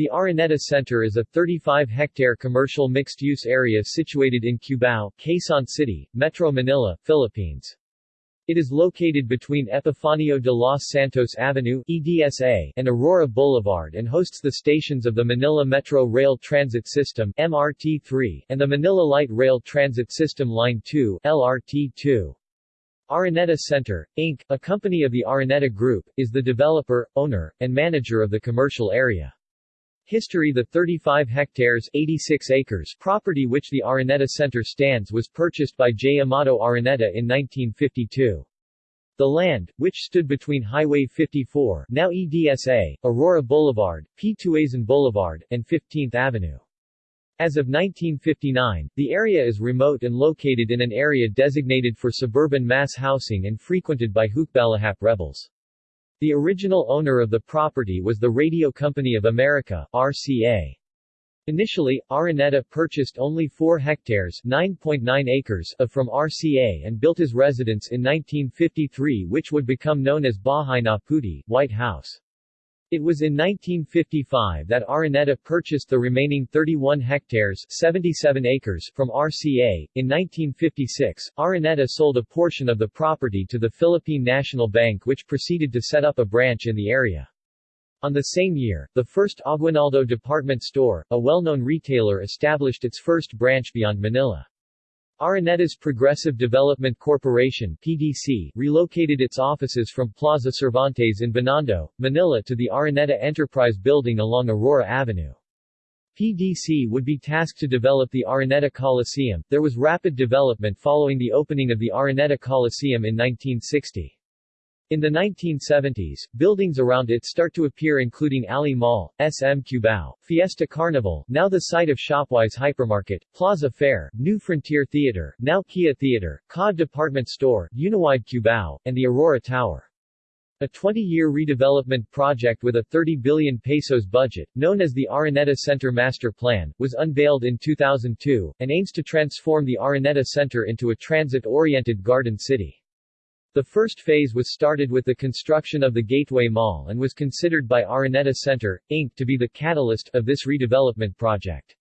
The Araneta Center is a 35-hectare commercial mixed-use area situated in Cubao, Quezon City, Metro Manila, Philippines. It is located between Epifanio de los Santos Avenue EDSA and Aurora Boulevard and hosts the stations of the Manila Metro Rail Transit System MRT-3 and the Manila Light Rail Transit System Line 2 LRT-2. Araneta Center, Inc., a company of the Araneta Group, is the developer, owner, and manager of the commercial area. History The 35 hectares 86 acres property which the Araneta Center stands was purchased by J. Amado Araneta in 1952. The land, which stood between Highway 54 now EDSA, Aurora Boulevard, P. Tuazon Boulevard, and 15th Avenue. As of 1959, the area is remote and located in an area designated for suburban mass housing and frequented by Hukbalahap rebels. The original owner of the property was the Radio Company of America RCA. Initially, Araneta purchased only 4 hectares 9.9 acres of from RCA and built his residence in 1953 which would become known as Bahay na Puti, White House. It was in 1955 that Araneta purchased the remaining 31 hectares 77 acres from RCA. In 1956, Araneta sold a portion of the property to the Philippine National Bank which proceeded to set up a branch in the area. On the same year, the first Aguinaldo department store, a well-known retailer established its first branch beyond Manila. Araneta's Progressive Development Corporation PDC relocated its offices from Plaza Cervantes in Binondo, Manila to the Araneta Enterprise Building along Aurora Avenue. PDC would be tasked to develop the Araneta Coliseum. There was rapid development following the opening of the Araneta Coliseum in 1960. In the 1970s, buildings around it start to appear including Ali Mall, SM Cubao, Fiesta Carnival, now the site of Shopwise Hypermarket, Plaza Fair, New Frontier Theater, now Kia Theater, COD Department Store, Uniwide Cubao, and the Aurora Tower. A 20-year redevelopment project with a 30 billion pesos budget, known as the Araneta Center Master Plan, was unveiled in 2002, and aims to transform the Araneta Center into a transit-oriented garden city. The first phase was started with the construction of the Gateway Mall and was considered by Araneta Center, Inc. to be the catalyst of this redevelopment project.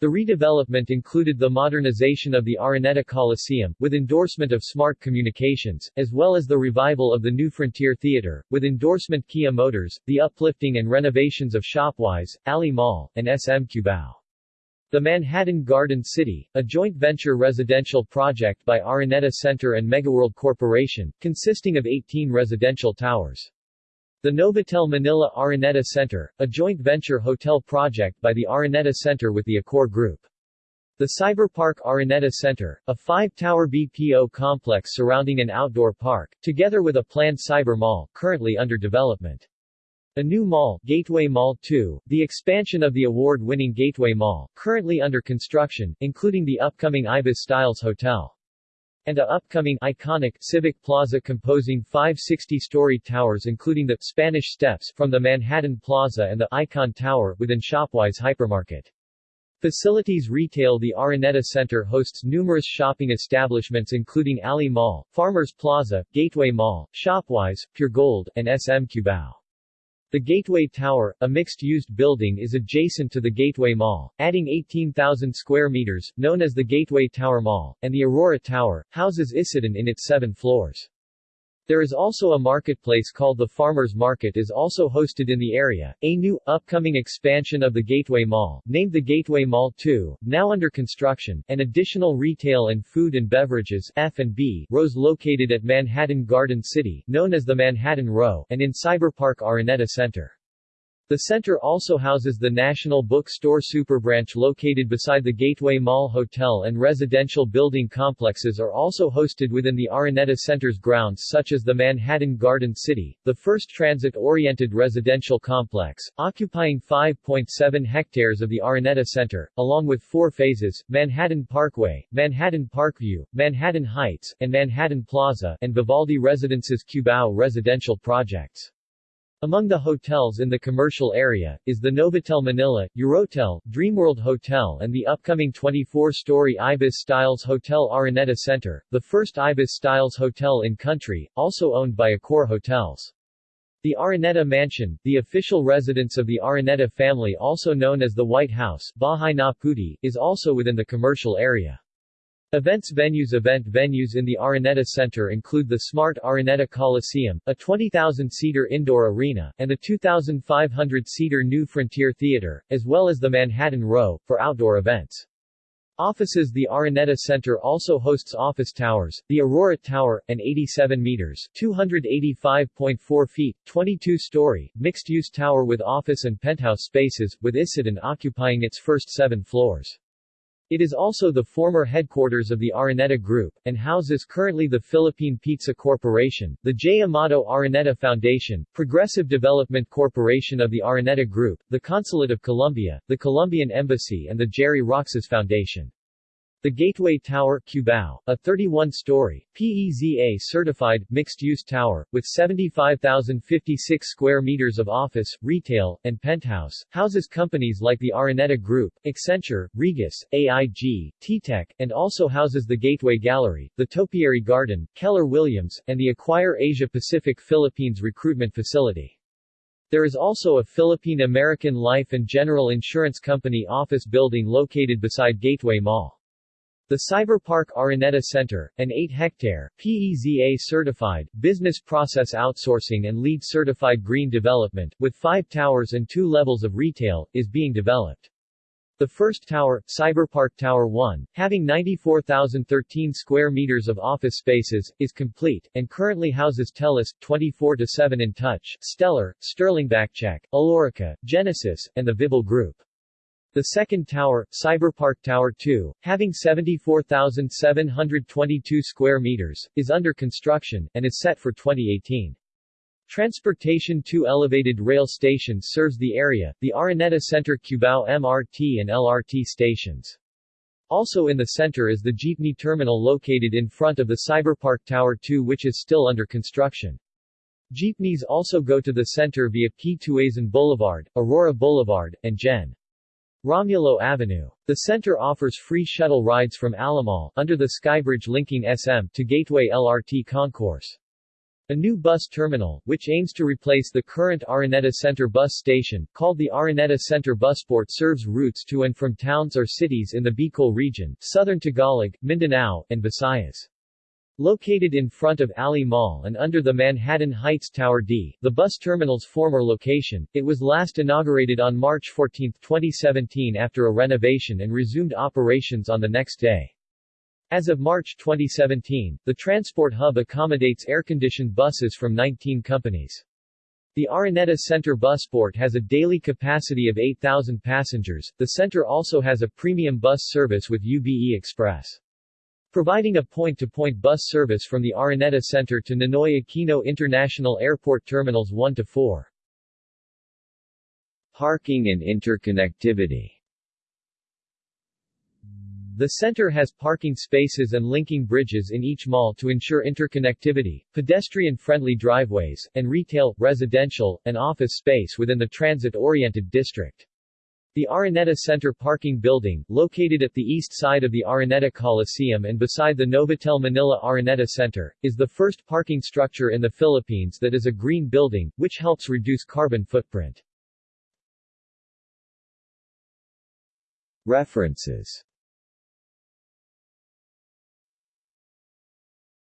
The redevelopment included the modernization of the Araneta Coliseum, with endorsement of Smart Communications, as well as the revival of the New Frontier Theater, with endorsement Kia Motors, the uplifting and renovations of Shopwise, Ali Mall, and SM Cubao. The Manhattan Garden City, a joint venture residential project by Araneta Center and Megaworld Corporation, consisting of 18 residential towers. The Novotel Manila Araneta Center, a joint venture hotel project by the Araneta Center with the Accor Group. The Cyberpark Araneta Center, a five-tower BPO complex surrounding an outdoor park, together with a planned cyber mall, currently under development. A new mall, Gateway Mall 2, the expansion of the award-winning Gateway Mall, currently under construction, including the upcoming Ibis Styles Hotel. And a upcoming iconic Civic Plaza composing five 60-story towers including the Spanish Steps from the Manhattan Plaza and the Icon Tower within Shopwise Hypermarket. Facilities retail The Araneta Center hosts numerous shopping establishments including Ali Mall, Farmers Plaza, Gateway Mall, Shopwise, Puregold, and SM Cubao. The Gateway Tower, a mixed-used building is adjacent to the Gateway Mall, adding 18,000 square meters, known as the Gateway Tower Mall, and the Aurora Tower, houses Isetann in its seven floors. There is also a marketplace called the Farmers Market is also hosted in the area. A new, upcoming expansion of the Gateway Mall, named the Gateway Mall 2, now under construction, and additional retail and food and beverages F&B rows located at Manhattan Garden City, known as the Manhattan Row, and in Cyberpark Araneta Center. The center also houses the National Bookstore Superbranch located beside the Gateway Mall Hotel and residential building complexes are also hosted within the Araneta Center's grounds such as the Manhattan Garden City, the first transit-oriented residential complex, occupying 5.7 hectares of the Araneta Center, along with four phases, Manhattan Parkway, Manhattan Parkview, Manhattan Heights, and Manhattan Plaza, and Vivaldi Residences Cubao residential projects. Among the hotels in the commercial area, is the Novotel Manila, Eurotel, Dreamworld Hotel and the upcoming 24-story Ibis Styles Hotel Araneta Center, the first Ibis Styles hotel in country, also owned by Accor Hotels. The Araneta Mansion, the official residence of the Araneta family also known as the White House Bahay na Puti, is also within the commercial area. Events venues Event venues in the Araneta Center include the Smart Araneta Coliseum, a 20,000-seater indoor arena, and the 2,500-seater New Frontier Theater, as well as the Manhattan Row, for outdoor events. Offices The Araneta Center also hosts office towers, the Aurora Tower, an 87 meters 285.4 feet, 22-story, mixed-use tower with office and penthouse spaces, with Isetann occupying its first seven floors. It is also the former headquarters of the Araneta Group, and houses currently the Philippine Pizza Corporation, the J. Amado Araneta Foundation, Progressive Development Corporation of the Araneta Group, the Consulate of Colombia, the Colombian Embassy and the Gerry Roxas Foundation. The Gateway Tower Cubao, a 31-story, PEZA-certified, mixed-use tower, with 75,056 square meters of office, retail, and penthouse, houses companies like the Araneta Group, Accenture, Regus, AIG, T-Tech, and also houses the Gateway Gallery, the Topiary Garden, Keller Williams, and the Acquire Asia Pacific Philippines Recruitment Facility. There is also a Philippine American Life and General Insurance Company office building located beside Gateway Mall. The Cyberpark Araneta Center, an 8-hectare, PEZA-certified, business process outsourcing and LEED certified green development, with five towers and two levels of retail, is being developed. The first tower, Cyberpark Tower 1, having 94,013 square meters of office spaces, is complete, and currently houses TELUS, 24-7 Intouch, Stellar, Sterling Backcheck, Alorica, Genesis, and the Vibal Group. The second tower, Cyberpark Tower 2, having 74,722 square meters, is under construction, and is set for 2018. Transportation 2 elevated rail stations serves the area, the Araneta Center Cubao MRT and LRT stations. Also in the center is the jeepney terminal located in front of the Cyberpark Tower 2 which is still under construction. Jeepneys also go to the center via P. Tuazon Boulevard, Aurora Boulevard, and Gen. Romulo Avenue. The center offers free shuttle rides from Ali Mall, under the skybridge linking SM, to Gateway LRT concourse. A new bus terminal, which aims to replace the current Araneta Center bus station, called the Araneta Center Busport serves routes to and from towns or cities in the Bicol region, southern Tagalog, Mindanao, and Visayas. Located in front of Ali Mall and under the Manhattan Heights Tower D, the bus terminal's former location, it was last inaugurated on March 14, 2017 after a renovation and resumed operations on the next day. As of March 2017, the transport hub accommodates air-conditioned buses from 19 companies. The Araneta Center Busport has a daily capacity of 8,000 passengers. The center also has a premium bus service with UBE Express providing a point-to-point -point bus service from the Araneta Center to Ninoy Aquino International Airport Terminals 1 to 4. Parking and interconnectivity the center has parking spaces and linking bridges in each mall to ensure interconnectivity, pedestrian-friendly driveways, and retail, residential, and office space within the transit-oriented district. The Araneta Center parking building, located at the east side of the Araneta Coliseum and beside the Novotel Manila Araneta Center, is the first parking structure in the Philippines that is a green building, which helps reduce carbon footprint. References